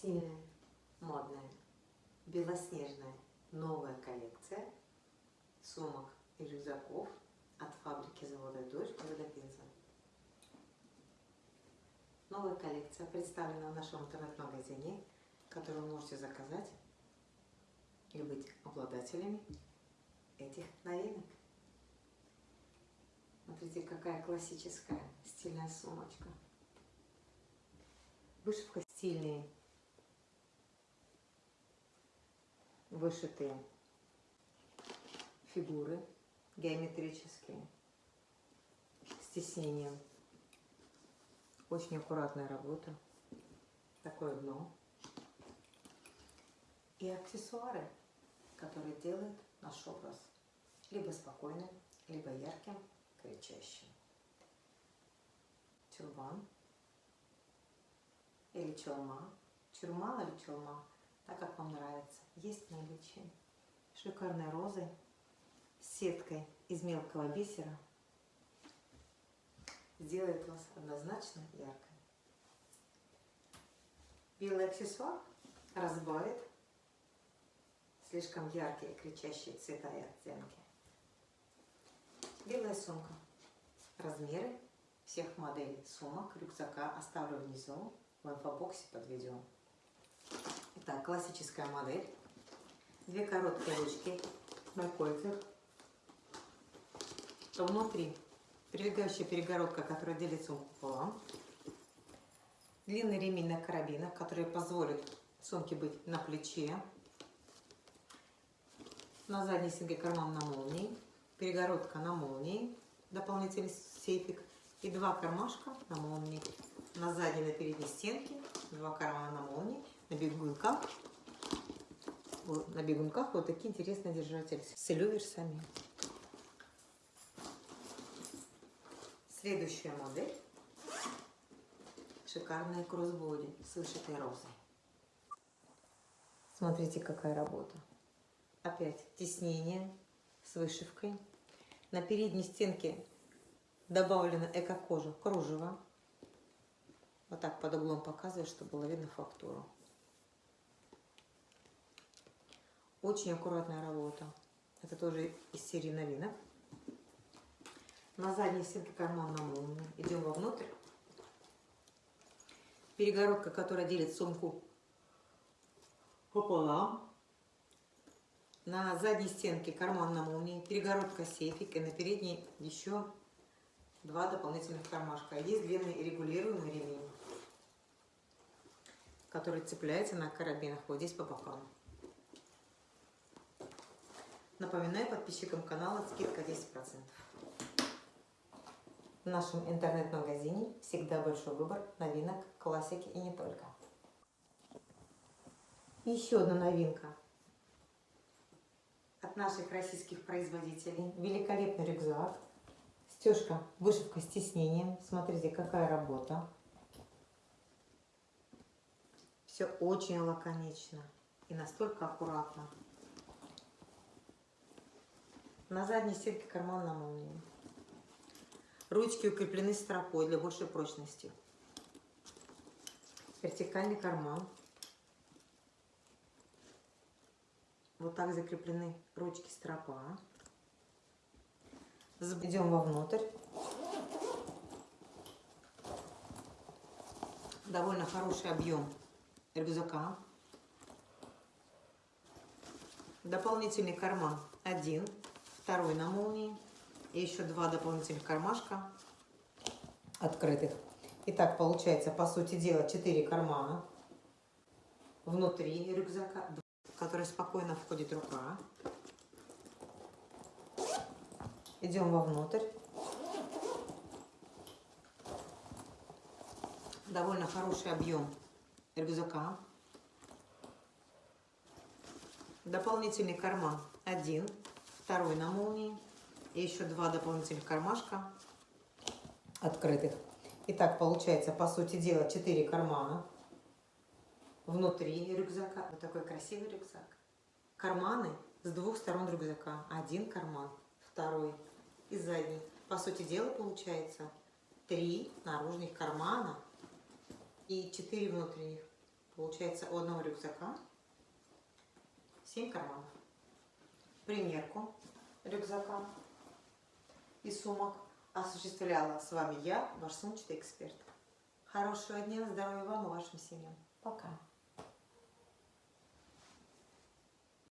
стильная, модная, белоснежная новая коллекция сумок и рюкзаков от фабрики завода «Дождь» города Пенза. Новая коллекция представлена в нашем интернет-магазине, который вы можете заказать и быть обладателями этих новинок. Смотрите, какая классическая стильная сумочка. Вышивка стильные, вышитые фигуры геометрические, с тиснением. Очень аккуратная работа. Такое дно. И аксессуары, которые делают наш образ либо спокойным, либо ярким, кричащим. Тюрбан или челма. Чурма или челма, так как вам нравится. Есть в наличии. Шикарные розы с сеткой из мелкого бисера сделает вас однозначно яркой. Белый аксессуар разбавит слишком яркие кричащие цвета и оттенки. Белая сумка. Размеры всех моделей сумок, рюкзака оставлю внизу в инфобоксе под видео. Итак, классическая модель. Две короткие ручки на кольцах. Внутри прилегающая перегородка, которая делит сумку пополам. Длинный ремень на карабинах, который позволит сумке быть на плече. На задней стенке карман на молнии. Перегородка на молнии. Дополнительный сейфик. И два кармашка на молнии на задней, на передней стенке, два кармана на молнии, на бегунках, на бегунках вот такие интересные держатели с люверсами. Следующая модель. Шикарная кроссбоди с вышитой розой. Смотрите, какая работа. Опять тиснение с вышивкой. На передней стенке добавлена эко-кожа кружево вот так под углом показываю, чтобы было видно фактуру. Очень аккуратная работа. Это тоже из серии новинок. На задней стенке карман на молнии. Идем вовнутрь. Перегородка, которая делит сумку пополам. На задней стенке карман на молнии. Перегородка сейфик. И на передней еще два дополнительных кармашка. Есть длинный регулируемый ремень который цепляется на карабинах вот здесь по бокам. Напоминаю подписчикам канала скидка 10%. В нашем интернет-магазине всегда большой выбор новинок, классики и не только. еще одна новинка от наших российских производителей. Великолепный рюкзак. Стежка, вышивка с тиснением. Смотрите, какая работа. Все очень лаконично и настолько аккуратно. На задней стенке карман на молнии. Ручки укреплены стропой для большей прочности. Вертикальный карман. Вот так закреплены ручки стропа. Идем вовнутрь. Довольно хороший объем рюкзака. Дополнительный карман один, второй на молнии. И еще два дополнительных кармашка открытых. Итак, получается, по сути дела, 4 кармана внутри рюкзака, в который спокойно входит рука. Идем вовнутрь. Довольно хороший объем рюкзака. Дополнительный карман один, второй на молнии. И еще два дополнительных кармашка открытых. Итак, получается, по сути дела, 4 кармана внутри рюкзака. Вот такой красивый рюкзак. Карманы с двух сторон рюкзака. Один карман, второй и задний. По сути дела, получается, три наружных кармана и четыре внутренних. Получается у одного рюкзака 7 карманов. Примерку рюкзака и сумок осуществляла с вами я, ваш сумчатый эксперт. Хорошего дня, здоровья вам и вашим семьям. Пока.